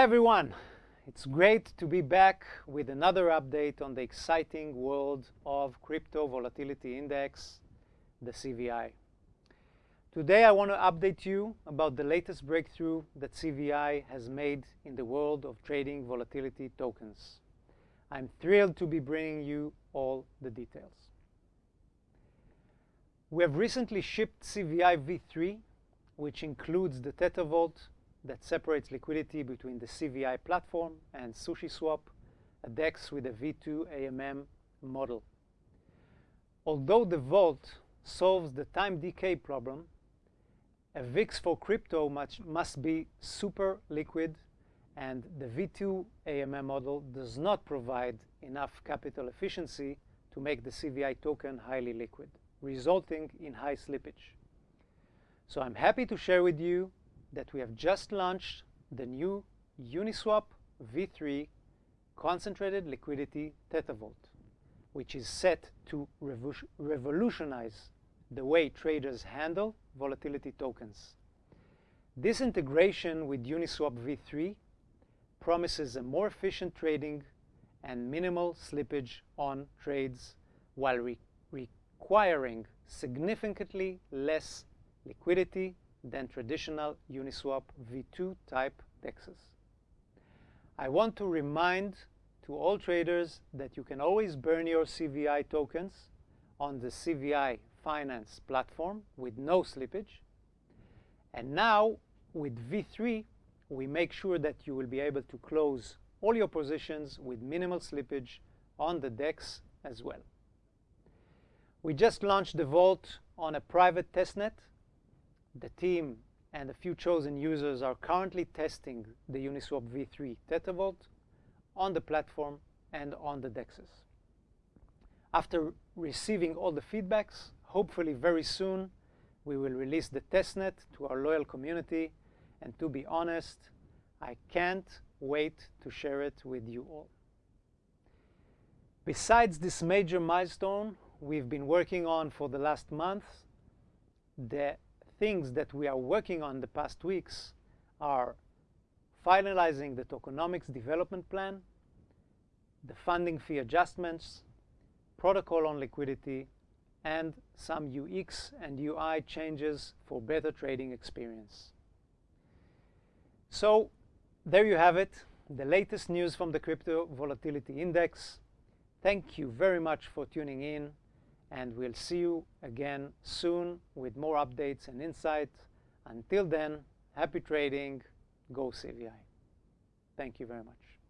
everyone! It's great to be back with another update on the exciting world of Crypto Volatility Index, the CVI. Today I want to update you about the latest breakthrough that CVI has made in the world of trading volatility tokens. I'm thrilled to be bringing you all the details. We have recently shipped CVI v3, which includes the ThetaVault that separates liquidity between the CVI platform and SushiSwap, a DEX with a V2 AMM model. Although the vault solves the time decay problem, a VIX for crypto must, must be super liquid, and the V2 AMM model does not provide enough capital efficiency to make the CVI token highly liquid, resulting in high slippage. So I'm happy to share with you that we have just launched the new Uniswap v3 concentrated liquidity ThetaVault, which is set to revolutionize the way traders handle volatility tokens. This integration with Uniswap v3 promises a more efficient trading and minimal slippage on trades while re requiring significantly less liquidity than traditional Uniswap v2 type DEXs. I want to remind to all traders that you can always burn your CVI tokens on the CVI finance platform with no slippage. And now with V3, we make sure that you will be able to close all your positions with minimal slippage on the DEX as well. We just launched the Vault on a private testnet. The team and a few chosen users are currently testing the Uniswap v3 ThetaVault on the platform and on the DEXs. After receiving all the feedbacks, hopefully very soon, we will release the testnet to our loyal community. And to be honest, I can't wait to share it with you all. Besides this major milestone we've been working on for the last month, the things that we are working on the past weeks are finalizing the tokenomics development plan, the funding fee adjustments, protocol on liquidity, and some UX and UI changes for better trading experience. So there you have it, the latest news from the Crypto Volatility Index. Thank you very much for tuning in, and we'll see you again soon with more updates and insight. Until then, happy trading. Go CVI. Thank you very much.